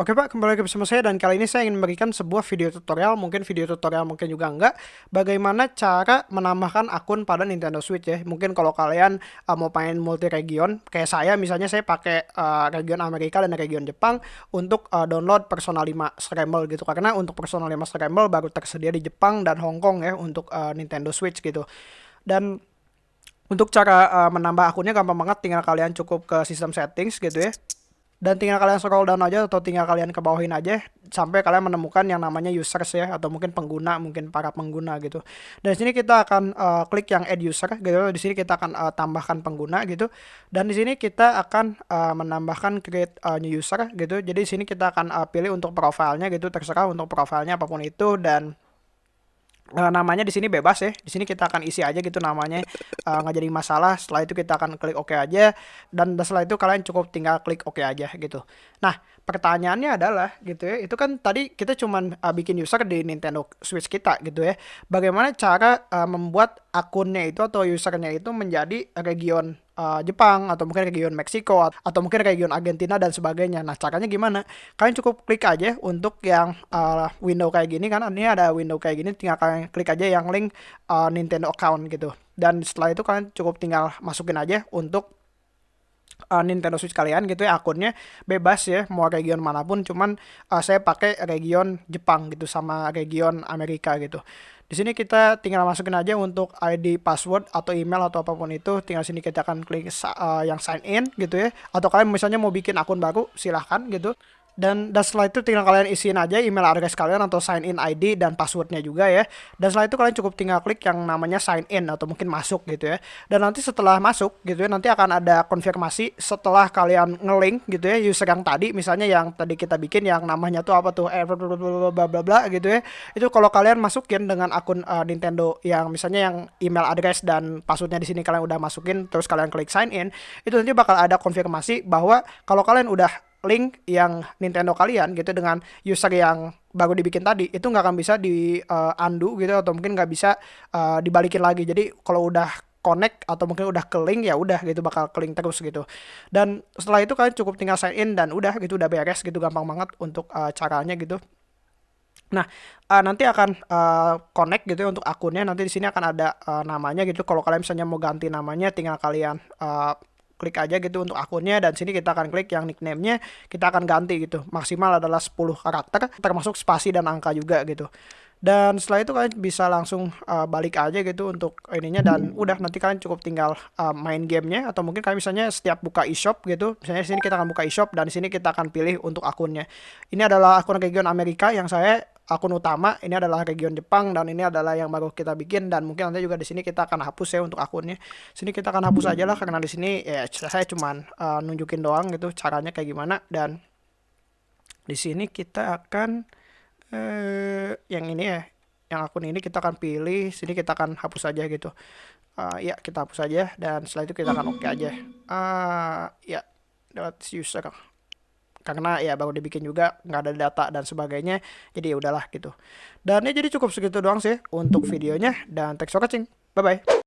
Oke Pak, kembali lagi bersama saya dan kali ini saya ingin memberikan sebuah video tutorial, mungkin video tutorial mungkin juga enggak, bagaimana cara menambahkan akun pada Nintendo Switch ya. Mungkin kalau kalian uh, mau main multi region, kayak saya misalnya saya pakai uh, region Amerika dan region Jepang untuk uh, download Persona 5 Scramble gitu. Karena untuk Persona 5 Scramble baru tersedia di Jepang dan Hong Kong ya untuk uh, Nintendo Switch gitu. Dan untuk cara uh, menambah akunnya gampang banget, tinggal kalian cukup ke sistem settings gitu ya dan tinggal kalian scroll down aja atau tinggal kalian ke bawahin aja sampai kalian menemukan yang namanya users ya atau mungkin pengguna mungkin para pengguna gitu. Dan di sini kita akan uh, klik yang add user gitu. Di sini kita akan uh, tambahkan pengguna gitu. Dan di sini kita akan uh, menambahkan create uh, new user gitu. Jadi di sini kita akan uh, pilih untuk profilnya gitu. Terserah untuk profilnya apa pun itu dan uh, namanya di sini bebas ya. Di sini kita akan isi aja gitu namanya uh, nggak jadi masalah. Setelah itu kita akan klik OK aja dan setelah itu kalian cukup tinggal klik OK aja gitu. Nah, pertanyaannya adalah gitu ya. Itu kan tadi kita cuman uh, bikin user di Nintendo Switch kita gitu ya. Bagaimana cara uh, membuat akunnya itu atau usernya itu menjadi region uh, Jepang atau mungkin region Meksiko atau mungkin region Argentina dan sebagainya. Nah, caranya gimana? Kalian cukup klik aja untuk yang uh, window kayak gini kan ini ada window kayak gini tinggal kalian klik aja yang link uh, Nintendo account gitu. Dan setelah itu kalian cukup tinggal masukin aja untuk uh, Nintendo Switch kalian gitu ya akunnya bebas ya mau region mana pun cuman uh, saya pakai region Jepang gitu sama region Amerika gitu di sini kita tinggal masukin aja untuk ID, password atau email atau apa pun itu. Tinggal sini kita akan klik uh, yang sign in gitu ya. Atau kalian misalnya mau bikin akun baru, silahkan gitu dan dan setelah itu tinggal kalian isiin aja email address kalian atau sign in ID dan passwordnya juga ya. Dan setelah itu kalian cukup tinggal klik yang namanya sign in atau mungkin masuk gitu ya. Dan nanti setelah masuk gitu ya nanti akan ada konfirmasi setelah kalian ngelink gitu ya user yang tadi. Misalnya yang tadi kita bikin yang namanya tuh apa tuh? Eh bla bla bla gitu ya. Itu kalau kalian masukin dengan akun uh, Nintendo yang misalnya yang email address dan passwordnya di sini kalian udah masukin terus kalian klik sign in itu nanti bakal ada konfirmasi bahwa kalau kalian udah link yang Nintendo kalian gitu dengan user yang baru dibikin tadi itu nggak akan bisa di uh, undo gitu atau mungkin nggak bisa uh, dibalikin lagi jadi kalau udah connect atau mungkin udah ke link ya udah gitu bakal ke link terus gitu dan setelah itu kalian cukup tinggal sign in dan udah gitu udah beres gitu gampang banget untuk uh, caranya gitu Nah, uh, nanti akan uh, connect gitu ya untuk akunnya. Nanti di sini akan ada uh, namanya gitu. Kalau kalian misalnya mau ganti namanya, tinggal kalian uh, klik aja gitu untuk akunnya dan sini kita akan klik yang nickname-nya kita akan ganti gitu. Maksimal adalah 10 karakter termasuk spasi dan angka juga gitu. Dan setelah itu kalian bisa langsung uh, balik aja gitu untuk ininya dan udah nanti kalian cukup tinggal uh, main gamenya atau mungkin kalian misalnya setiap buka e-shop gitu misalnya sini kita akan buka e-shop dan di sini kita akan pilih untuk akunnya. Ini adalah akun region Amerika yang saya akun utama ini adalah region Jepang dan ini adalah yang baru kita bikin dan mungkin nanti juga di sini kita akan hapus ya untuk akunnya. Sini kita akan hapus aja lah karena di sini ya saya cuman uh, nunjukin doang gitu caranya kayak gimana dan di sini kita akan uh, yang ini ya yang akun ini kita akan pilih sini kita akan hapus aja gitu. Uh, ya kita hapus aja dan setelah itu kita akan oke okay aja. Uh, ya lewat user karena ya baru dibikin juga nggak ada data dan sebagainya jadi ya udahlah gitu. Dan ya jadi cukup segitu doang sih untuk videonya dan thanks for watching. Bye bye